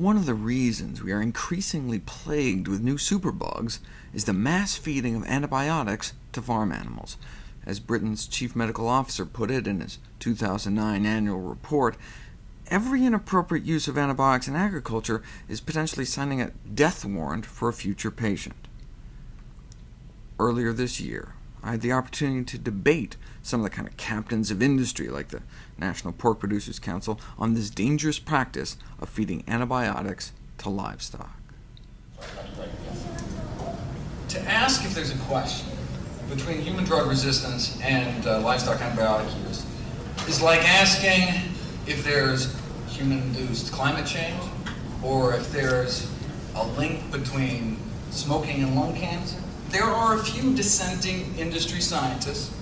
One of the reasons we are increasingly plagued with new superbugs is the mass feeding of antibiotics to farm animals. As Britain's chief medical officer put it in his 2009 annual report, every inappropriate use of antibiotics in agriculture is potentially signing a death warrant for a future patient. Earlier this year, I had the opportunity to debate some of the kind of captains of industry, like the National Pork Producers Council, on this dangerous practice of feeding antibiotics to livestock. To ask if there's a question between human drug resistance and uh, livestock antibiotic use is like asking if there's human-induced climate change, or if there's a link between smoking and lung cancer. There are a few dissenting industry scientists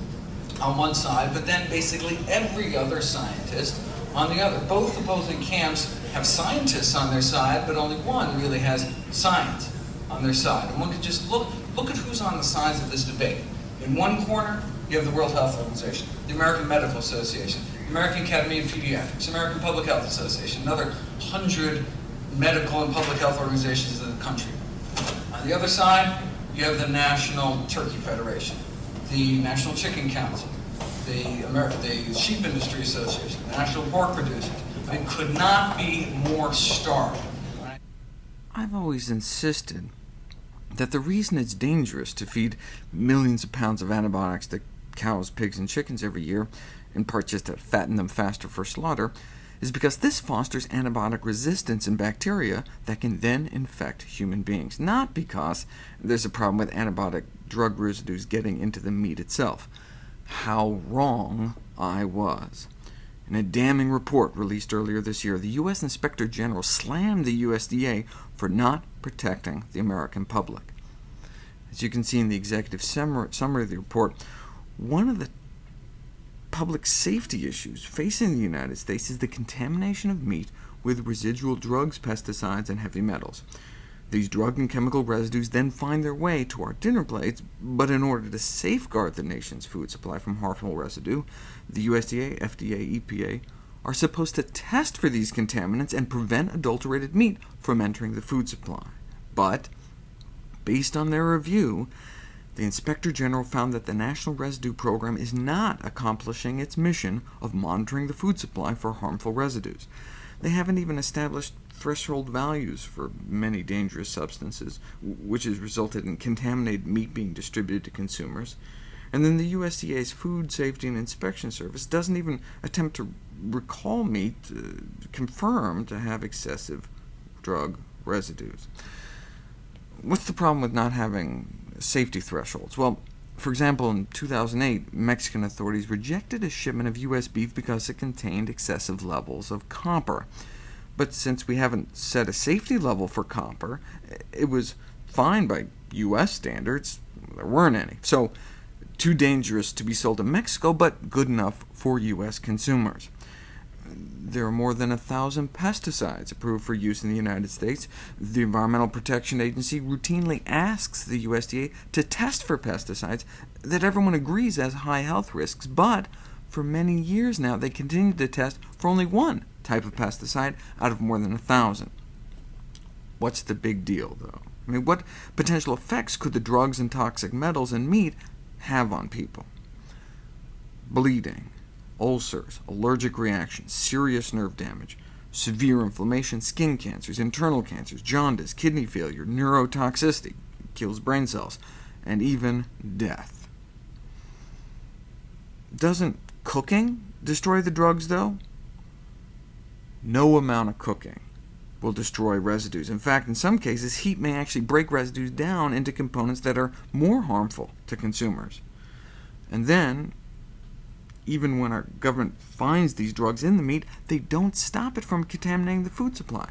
on one side, but then basically every other scientist on the other. Both opposing camps have scientists on their side, but only one really has science on their side. And one could just look, look at who's on the sides of this debate. In one corner, you have the World Health Organization, the American Medical Association, the American Academy of Pediatrics, American Public Health Association, another hundred medical and public health organizations in the country. On the other side, you have the National Turkey Federation, the National Chicken Council, the, the Sheep Industry Association, the National Pork Producers. It could not be more stark. I've always insisted that the reason it's dangerous to feed millions of pounds of antibiotics to cows, pigs, and chickens every year, in part just to fatten them faster for slaughter, is because this fosters antibiotic resistance in bacteria that can then infect human beings, not because there's a problem with antibiotic drug residues getting into the meat itself. How wrong I was. In a damning report released earlier this year, the U.S. Inspector General slammed the USDA for not protecting the American public. As you can see in the executive summary of the report, one of the public safety issues facing the United States is the contamination of meat with residual drugs, pesticides, and heavy metals. These drug and chemical residues then find their way to our dinner plates, but in order to safeguard the nation's food supply from harmful residue, the USDA, FDA, EPA are supposed to test for these contaminants and prevent adulterated meat from entering the food supply. But, based on their review, the Inspector General found that the National Residue Program is not accomplishing its mission of monitoring the food supply for harmful residues. They haven't even established threshold values for many dangerous substances, which has resulted in contaminated meat being distributed to consumers. And then the USDA's Food Safety and Inspection Service doesn't even attempt to recall meat uh, confirmed to have excessive drug residues. What's the problem with not having safety thresholds. Well, for example, in 2008, Mexican authorities rejected a shipment of U.S. beef because it contained excessive levels of copper. But since we haven't set a safety level for copper, it was fine by U.S. standards. There weren't any. So, too dangerous to be sold in Mexico, but good enough for U.S. consumers there are more than a thousand pesticides approved for use in the United States. The Environmental Protection Agency routinely asks the USDA to test for pesticides that everyone agrees has high health risks, but for many years now they continue to test for only one type of pesticide out of more than a thousand. What's the big deal, though? I mean, what potential effects could the drugs and toxic metals in meat have on people? Bleeding, ulcers, allergic reactions, serious nerve damage, severe inflammation, skin cancers, internal cancers, jaundice, kidney failure, neurotoxicity, kills brain cells, and even death. Doesn't cooking destroy the drugs, though? No amount of cooking will destroy residues. In fact, in some cases, heat may actually break residues down into components that are more harmful to consumers. And then, even when our government finds these drugs in the meat, they don't stop it from contaminating the food supply.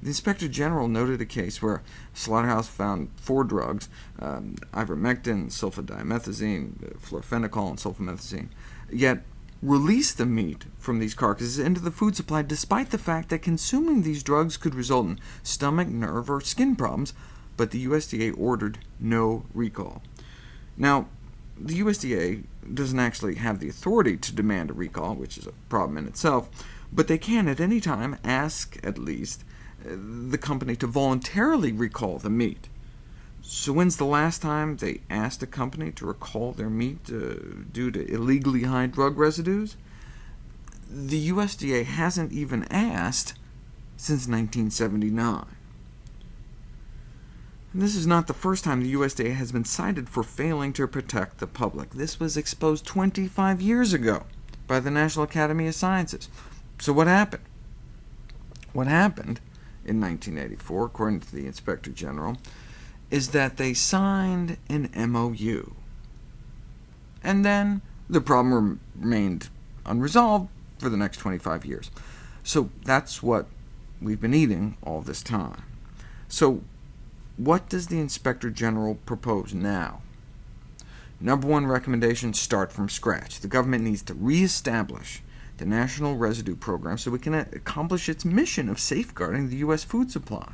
The Inspector General noted a case where a slaughterhouse found four drugs, um, ivermectin, sulfadimethoxine, florfenicol, and sulfamethazine, yet released the meat from these carcasses into the food supply despite the fact that consuming these drugs could result in stomach, nerve, or skin problems, but the USDA ordered no recall. Now, the USDA doesn't actually have the authority to demand a recall, which is a problem in itself, but they can at any time ask, at least, the company to voluntarily recall the meat. So when's the last time they asked a company to recall their meat uh, due to illegally high drug residues? The USDA hasn't even asked since 1979. This is not the first time the USDA has been cited for failing to protect the public. This was exposed 25 years ago by the National Academy of Sciences. So what happened? What happened in 1984, according to the Inspector General, is that they signed an MOU. And then the problem remained unresolved for the next 25 years. So that's what we've been eating all this time. So what does the Inspector General propose now? Number one recommendation, start from scratch. The government needs to reestablish the National Residue Program so it can accomplish its mission of safeguarding the U.S. food supply.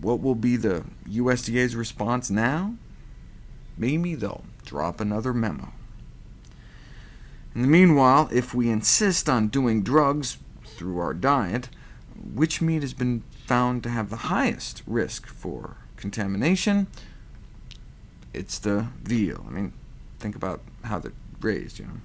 What will be the USDA's response now? Maybe they'll drop another memo. In the meanwhile, if we insist on doing drugs through our diet, which meat has been found to have the highest risk for contamination? It's the veal. I mean, think about how they're raised, you know.